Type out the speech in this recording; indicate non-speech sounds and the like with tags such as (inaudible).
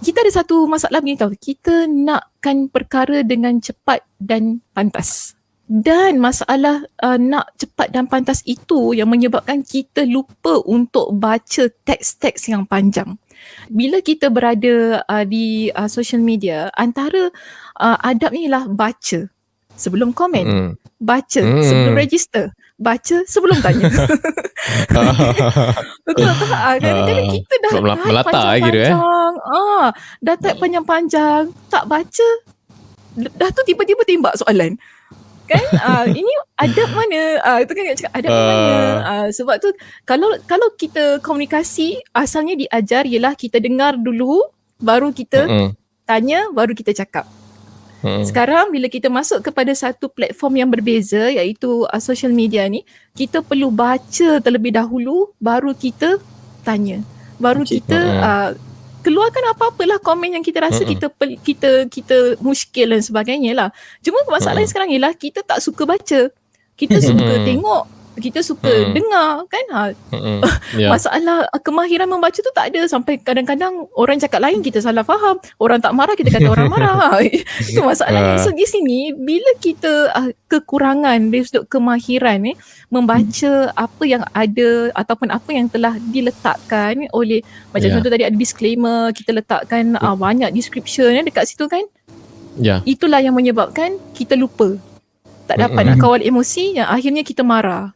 kita ada satu masalah begini tau. Kita nakkan perkara dengan cepat dan pantas. Dan masalah uh, nak cepat dan pantas itu yang menyebabkan kita lupa untuk baca teks-teks yang panjang. Bila kita berada uh, di uh, social media, antara uh, adab ni lah baca sebelum komen, mm. baca mm. sebelum register, baca sebelum tanya. (laughs) (laughs) (laughs) Betul tak? Ah, kadang-kadang ah, kita dah type panjang-panjang. Eh? Ah, dah type panjang-panjang, tak baca, dah tu tiba-tiba timbak soalan. Kan? (laughs) Ah, ini adab mana? Ah, itu kan cakap adab uh. mana? Ah, sebab tu kalau kalau kita komunikasi asalnya diajar ialah kita dengar dulu baru kita uh-uh. tanya baru kita cakap. Hmm. Sekarang bila kita masuk kepada satu platform yang berbeza iaitu uh, social media ni, kita perlu baca terlebih dahulu baru kita tanya. Baru okay. kita uh, keluarkan apa-apalah komen yang kita rasa hmm. kita kita kita muskil dan sebagainya lah. Cuma masalahnya hmm. sekarang ialah kita tak suka baca. Kita suka tengok kita suka hmm. dengar kan ha hmm. (laughs) yeah. masalah kemahiran membaca tu tak ada sampai kadang-kadang orang cakap lain kita salah faham orang tak marah kita kata orang (laughs) marah itu masalahnya uh. so di sini bila kita uh, kekurangan dari sudut kemahiran eh membaca hmm. apa yang ada ataupun apa yang telah diletakkan oleh macam yeah. contoh tadi ada disclaimer kita letakkan uh, banyak description eh, dekat situ kan yeah. itulah yang menyebabkan kita lupa tak dapat mm-hmm. nak kawal emosi yang akhirnya kita marah